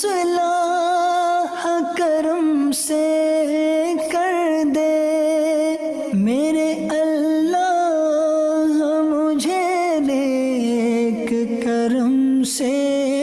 سلاح کرم سے کر دے۔ میرے اللہ مجھے نیک کرم سے